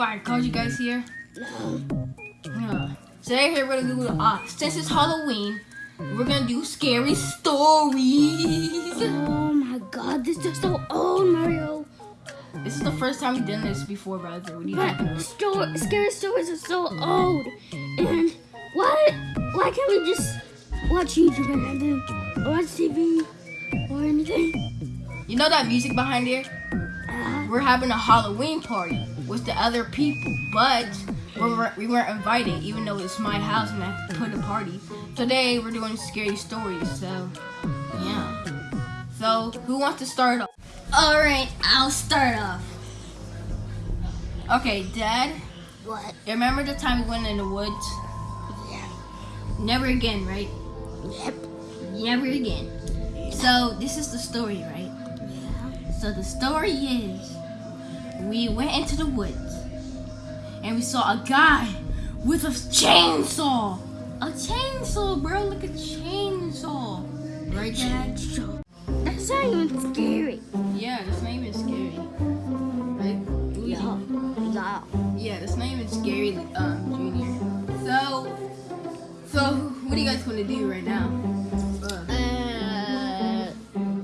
why I called you guys here? No. Yeah. Today we're gonna do uh since it's Halloween, we're gonna do scary stories. Oh my god, this is so old, Mario. This is the first time we've done this before, brother. What do you But sto- scary stories are so old. And why why can't we just watch YouTube and then watch TV or anything? You know that music behind here? Uh, We're having a Halloween party with the other people, but we weren't, we weren't invited, even though it's my house and I put a party. Today we're doing scary stories, so yeah. So who wants to start off? All right, I'll start off. Okay, Dad. what? You Remember the time we went in the woods? Yeah. Never again, right? Yep. Never again. So this is the story, right? Yeah. So the story is we went into the woods and we saw a guy with a chainsaw. A chainsaw, bro, like a chainsaw. Right, Dad? That's not even scary. Yeah, that's not even scary. Right? Yeah. Yeah. Yeah, that's not even scary, um, Junior. So, so what are you guys gonna do right now? Uh, Uh,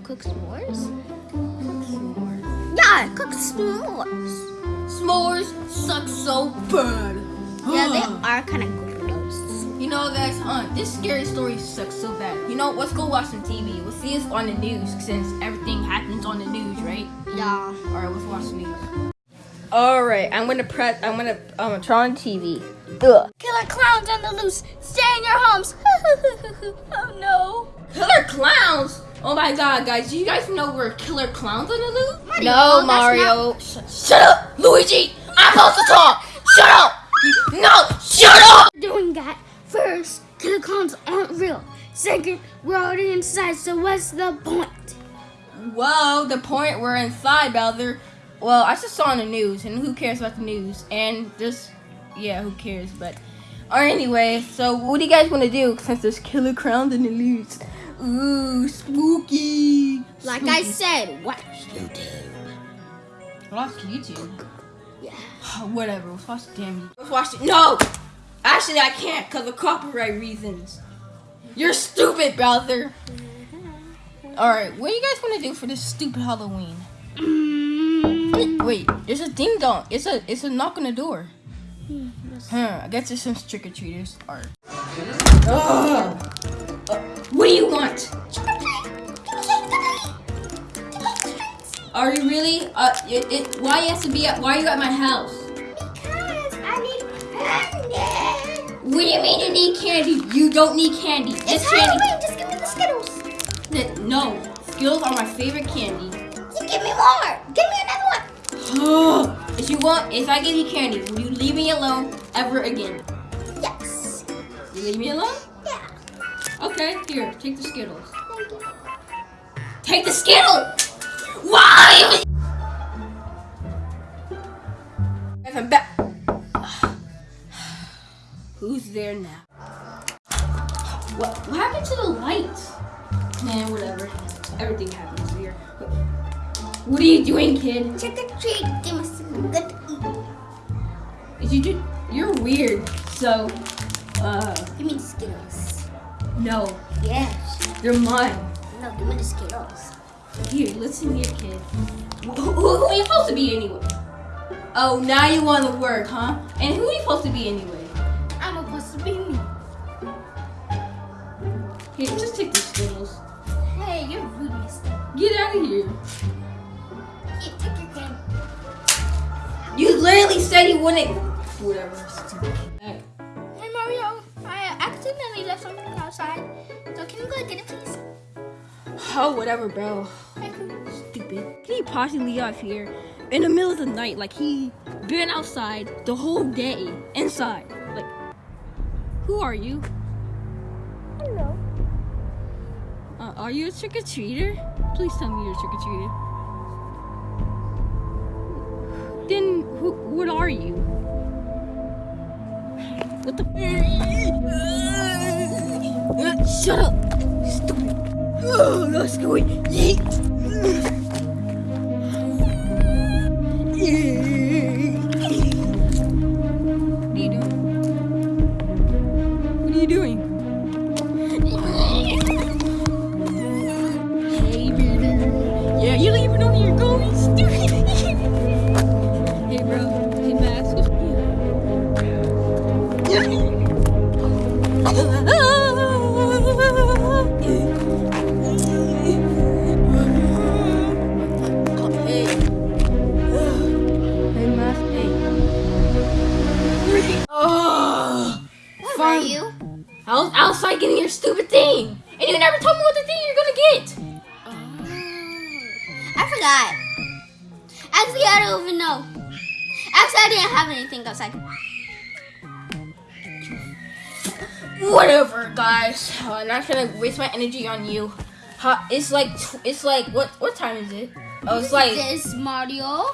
cook s'mores? Yeah, cook s'mores. s'mores suck so bad. Yeah, they are kind of gross. You know, guys, uh, this scary story sucks so bad. You know, let's go watch some TV. We'll see us on the news since everything happens on the news, right? Yeah. All right, let's watch the news. All right, I'm gonna press. I'm gonna um turn on TV. Ugh. Killer clowns on the loose. Stay in your homes. oh no. Killer clowns. Oh my God, guys! Do you guys know we're killer clowns on the loose? Mario, no, that's Mario. Sh- shut up, Luigi. I'm supposed to talk. Shut up. No, shut up. Doing that. First, killer clowns aren't real. Second, we're already inside, so what's the point? Whoa, the point we're inside, Bowser. Well, I just saw on the news, and who cares about the news? And just, yeah, who cares? But, or anyway, so what do you guys want to do since there's killer crowns in the news? Ooh, spooky. Like I Spooky. said, watch YouTube. watch YouTube. Yeah. Whatever, let's watch the damn. Let's watch it. No, actually, I can't because of copyright reasons. You're stupid, Bowser. All right, what do you guys want to do for this stupid Halloween? Mm, Wait, there's a ding dong. It's a it's a knock on the door. yes. Huh, I guess there's some trick or treaters. Or Ugh. What do you want? Are you really? Uh, it, it, why you have to be at? Why are you at my house? Because I need candy. What do you mean you need candy? You don't need candy. It's This candy. Just give me the Skittles. No, Skittles are my favorite candy. You give me more. Give me another one. if you want, if I give you candy, will you leave me alone ever again? Yes. You leave me alone? Okay, here, take the Skittles. Thank you. Take the Skittle! Why? I'm back. Who's there now? What, what happened to the lights? Man, whatever. Everything happens here. What are you doing, kid? Trick or treat. Give me something good to eat. You do, you're weird. So, uh, Give me the Skittles. No, Yes. they're mine. No, give me the Skittles. Here, listen here, kid. Who, who, who are you supposed to be anyway? Oh, now you want to work, huh? And who are you supposed to be anyway? I'm supposed to be me. Here, just take the Skittles. Hey, you're rude, mister. Get out of here. Here, take your candy. You literally said you wouldn't. Whatever. Outside. So can you go get it, please? Oh, whatever, bro. Stupid. Can he possibly off here in the middle of the night like he been outside the whole day inside? Like, who are you? Hello. Uh, are you a trick or treater? Please tell me you're a trick or treater. Then who, what are you? What the? Uh, shut up! Stupid! Oh, let's go! Yeet! What are you doing? What are you doing? Hey, baby. Yeah, you even know where you're going, stupid! hey, bro. Hey, I was outside getting your stupid thing, and you never told me what the thing you're gonna get. Oh. I forgot. Actually, I don't even know. Actually, I didn't have anything outside. Whatever, guys. Uh, I'm not gonna waste my energy on you. It's like it's like what what time is it? Oh, it's like this Mario.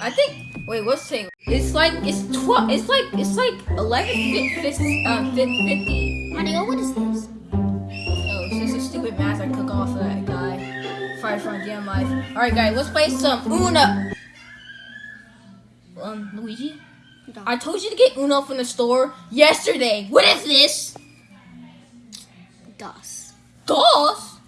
I think. Wait, what's saying? It's like it's twelve. It's like it's like eleven fifty. Uh, fifty. Mario, what is this? Oh, it's just a stupid math I took off of that guy. Fight from Jam Life. Alright guys, let's play some Uno. Um, Luigi? I told you to get Uno from the store yesterday. What is this? DOS. DOS?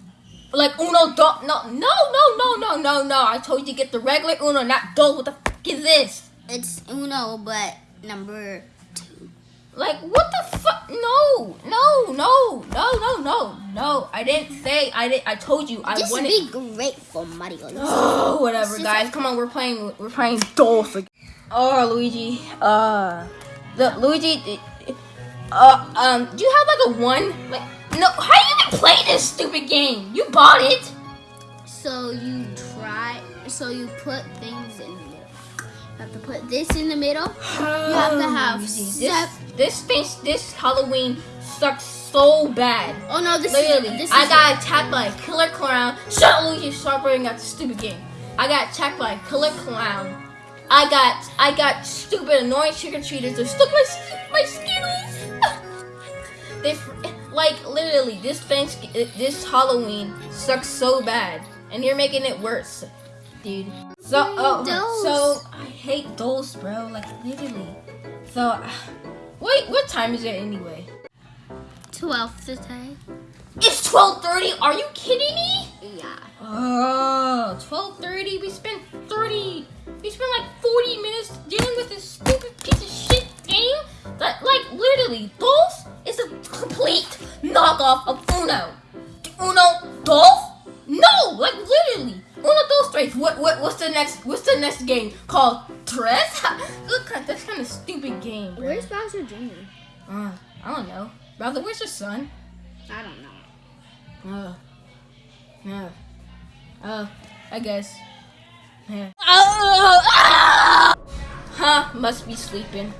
Like Uno DOS? No, no, no, no, no, no, no. I told you to get the regular Uno, not DOS. What the fuck is this? It's Uno, but number two. Like, what the fuck? No, no, no, no, no, no, no. I didn't say, I didn't, I told you. I Just wanted. be grateful, Mario. Oh, whatever, guys. Come on, we're playing. We're playing Dolph. again. Oh, Luigi. Uh, the Luigi. Uh, um, do you have like a one? Like, no. How do you even play this stupid game? You bought it. So you try. So you put things in the middle. You have to put this in the middle. You have to have this. This face. This Halloween sucks so bad. Oh no, this Literally, is this I is got attacked by a killer clown. Shut Luigi. Bringing out the stupid game. I got attacked by a killer clown. I got, I got stupid, annoying trick or treaters. They took my, my Skittles. they, like, literally, this thanks, this Halloween sucks so bad, and you're making it worse, dude. So, oh, Dolls. so I hate dolls, bro. Like, literally. So, wait, what time is it anyway? twelve today. It's 12:30. Are you kidding me? Yeah. Oh, 12:30. We spent 30. Game called? Tres? Look, at that's kind of stupid game. bro. Where's Bowser Jr.? Uh, I don't know. Brother, where's your son? I don't know. Uh, yeah. Uh, I guess. Yeah. Huh, must be sleeping.